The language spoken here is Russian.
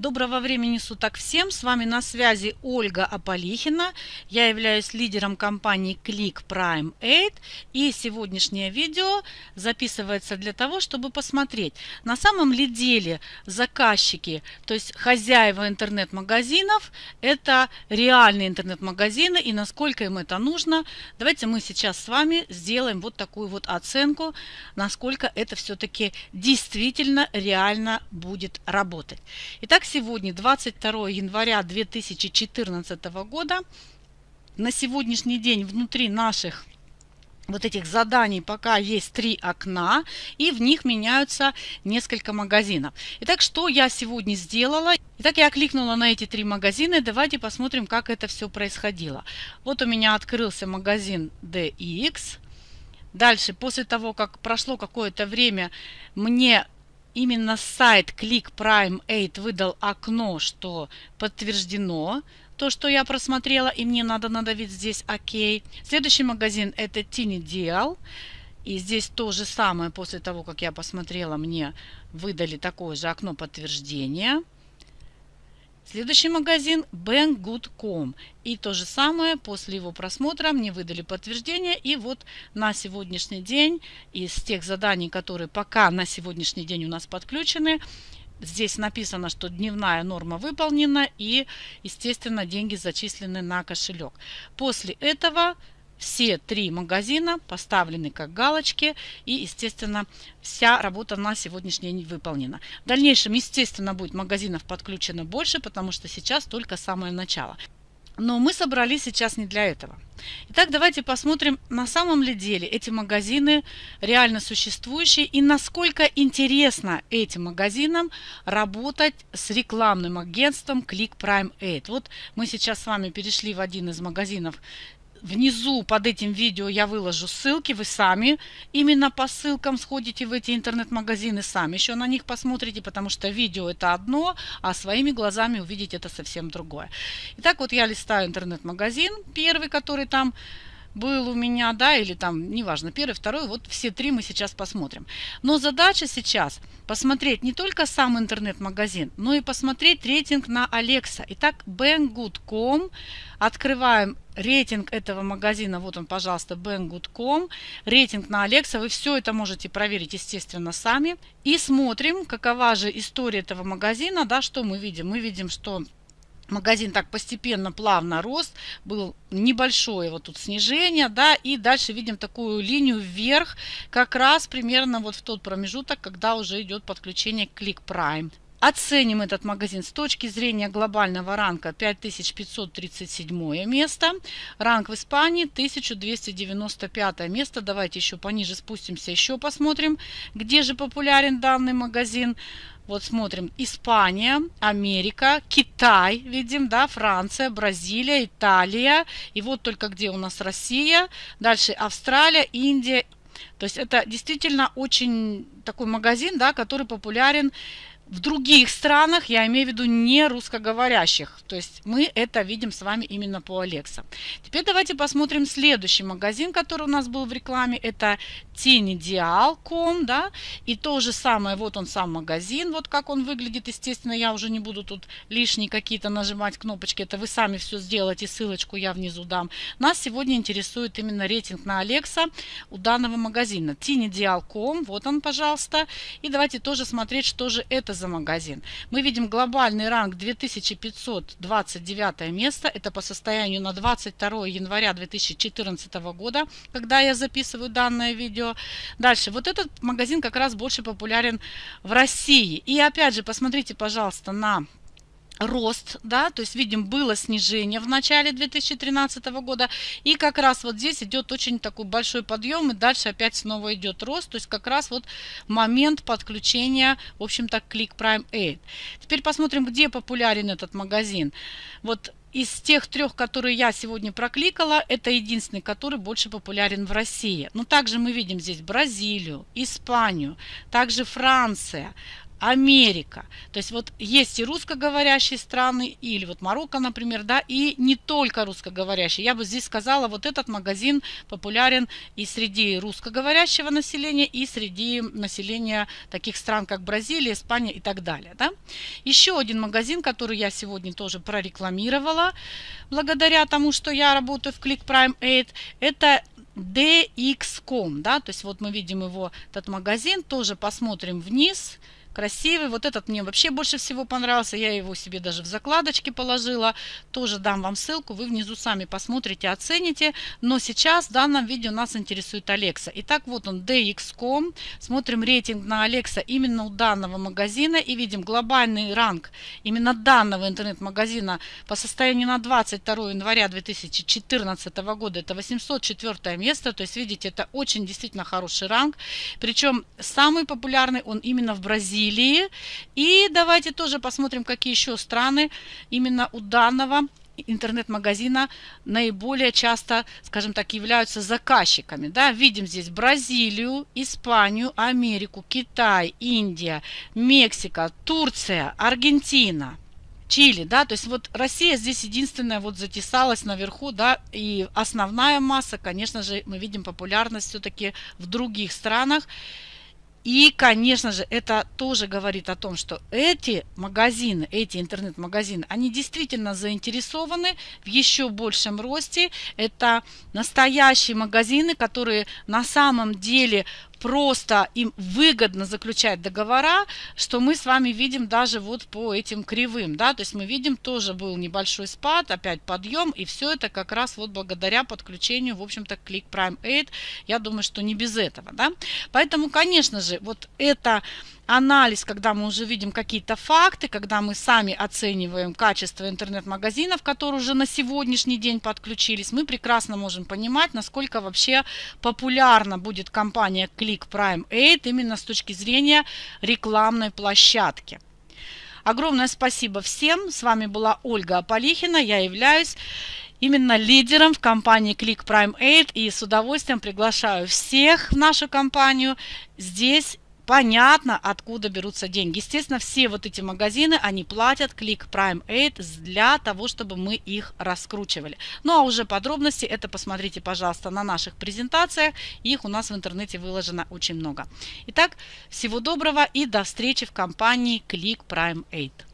Доброго времени суток всем! С вами на связи Ольга Аполихина. Я являюсь лидером компании Click Prime 8. И сегодняшнее видео записывается для того, чтобы посмотреть, на самом ли деле заказчики, то есть хозяева интернет-магазинов, это реальные интернет-магазины и насколько им это нужно. Давайте мы сейчас с вами сделаем вот такую вот оценку, насколько это все-таки действительно реально будет работать. Итак, сегодня 22 января 2014 года. На сегодняшний день внутри наших вот этих заданий пока есть три окна, и в них меняются несколько магазинов. Итак, что я сегодня сделала? Итак, я кликнула на эти три магазина. Давайте посмотрим, как это все происходило. Вот у меня открылся магазин DX. Дальше, после того, как прошло какое-то время, мне именно сайт Click Prime 8 выдал окно, что подтверждено то, что я просмотрела, и мне надо надавить здесь ОК. Следующий магазин это Tiny Deal. И здесь то же самое, после того, как я посмотрела, мне выдали такое же окно подтверждения. Следующий магазин Banggood.com. И то же самое, после его просмотра мне выдали подтверждение. И вот на сегодняшний день, из тех заданий, которые пока на сегодняшний день у нас подключены, здесь написано, что дневная норма выполнена и, естественно, деньги зачислены на кошелек. После этого все три магазина поставлены как галочки и, естественно, вся работа на сегодняшний день выполнена. В дальнейшем, естественно, будет магазинов подключено больше, потому что сейчас только самое начало. Но мы собрались сейчас не для этого. Итак, давайте посмотрим, на самом ли деле эти магазины реально существующие и насколько интересно этим магазинам работать с рекламным агентством Click Prime 8. Вот мы сейчас с вами перешли в один из магазинов Внизу под этим видео я выложу ссылки, вы сами именно по ссылкам сходите в эти интернет-магазины, сами еще на них посмотрите, потому что видео это одно, а своими глазами увидеть это совсем другое. Итак, вот я листаю интернет-магазин, первый, который там был у меня, да, или там, неважно, первый, второй, вот все три мы сейчас посмотрим. Но задача сейчас посмотреть не только сам интернет-магазин, но и посмотреть рейтинг на Alexa. Итак, banggood.com, открываем рейтинг этого магазина, вот он, пожалуйста, banggood.com, рейтинг на Alexa, вы все это можете проверить, естественно, сами. И смотрим, какова же история этого магазина, да, что мы видим. Мы видим, что магазин так постепенно, плавно рос, был небольшое вот тут снижение, да, и дальше видим такую линию вверх, как раз примерно вот в тот промежуток, когда уже идет подключение к Click. Оценим этот магазин с точки зрения глобального ранга 5537 место. Ранг в Испании 1295 место. Давайте еще пониже спустимся, еще посмотрим, где же популярен данный магазин. Вот смотрим, Испания, Америка, Китай, видим, да, Франция, Бразилия, Италия. И вот только где у нас Россия. Дальше Австралия, Индия. То есть это действительно очень такой магазин, да, который популярен в других странах, я имею в виду не русскоговорящих. То есть мы это видим с вами именно по Alexa. Теперь давайте посмотрим следующий магазин, который у нас был в рекламе. Это tinideal.com, да. И то же самое, вот он сам магазин, вот как он выглядит. Естественно, я уже не буду тут лишние какие-то нажимать кнопочки. Это вы сами все сделаете, ссылочку я внизу дам. Нас сегодня интересует именно рейтинг на Alexa у данного магазина. tinideal.com, вот он, пожалуйста. И давайте тоже смотреть, что же это за магазин. Мы видим глобальный ранг 2529 место. Это по состоянию на 22 января 2014 года, когда я записываю данное видео. Дальше. Вот этот магазин как раз больше популярен в России. И опять же, посмотрите, пожалуйста, на рост, да, то есть видим было снижение в начале 2013 года и как раз вот здесь идет очень такой большой подъем и дальше опять снова идет рост, то есть как раз вот момент подключения, в общем-то, Click Prime 8. Теперь посмотрим, где популярен этот магазин. Вот из тех трех, которые я сегодня прокликала, это единственный, который больше популярен в России. Но также мы видим здесь Бразилию, Испанию, также Франция, Америка. То есть вот есть и русскоговорящие страны, или вот Марокко, например, да, и не только русскоговорящие. Я бы здесь сказала, вот этот магазин популярен и среди русскоговорящего населения, и среди населения таких стран, как Бразилия, Испания и так далее. Да. Еще один магазин, который я сегодня тоже прорекламировала, благодаря тому, что я работаю в Click Prime 8, это DX.com, да, то есть вот мы видим его, этот магазин, тоже посмотрим вниз, красивый. Вот этот мне вообще больше всего понравился. Я его себе даже в закладочке положила. Тоже дам вам ссылку. Вы внизу сами посмотрите, оцените. Но сейчас в данном видео нас интересует Alexa. Итак, вот он DX.com. Смотрим рейтинг на Alexa именно у данного магазина. И видим глобальный ранг именно данного интернет-магазина по состоянию на 22 января 2014 года. Это 804 место. То есть, видите, это очень действительно хороший ранг. Причем самый популярный он именно в Бразилии. Бразилии. И давайте тоже посмотрим, какие еще страны именно у данного интернет-магазина наиболее часто, скажем так, являются заказчиками. Да? Видим здесь Бразилию, Испанию, Америку, Китай, Индия, Мексика, Турция, Аргентина. Чили, да, то есть вот Россия здесь единственная вот затесалась наверху, да, и основная масса, конечно же, мы видим популярность все-таки в других странах. И, конечно же, это тоже говорит о том, что эти магазины, эти интернет-магазины, они действительно заинтересованы в еще большем росте. Это настоящие магазины, которые на самом деле просто им выгодно заключать договора, что мы с вами видим даже вот по этим кривым, да, то есть мы видим тоже был небольшой спад, опять подъем, и все это как раз вот благодаря подключению, в общем-то, Click Prime 8, я думаю, что не без этого, да, поэтому, конечно же, вот это анализ, когда мы уже видим какие-то факты, когда мы сами оцениваем качество интернет-магазинов, которые уже на сегодняшний день подключились, мы прекрасно можем понимать, насколько вообще популярна будет компания Click Prime 8 именно с точки зрения рекламной площадки. Огромное спасибо всем. С вами была Ольга Аполихина. Я являюсь именно лидером в компании Click Prime 8 и с удовольствием приглашаю всех в нашу компанию. Здесь понятно, откуда берутся деньги. Естественно, все вот эти магазины, они платят Click Prime 8 для того, чтобы мы их раскручивали. Ну а уже подробности это посмотрите, пожалуйста, на наших презентациях. Их у нас в интернете выложено очень много. Итак, всего доброго и до встречи в компании Click Prime 8.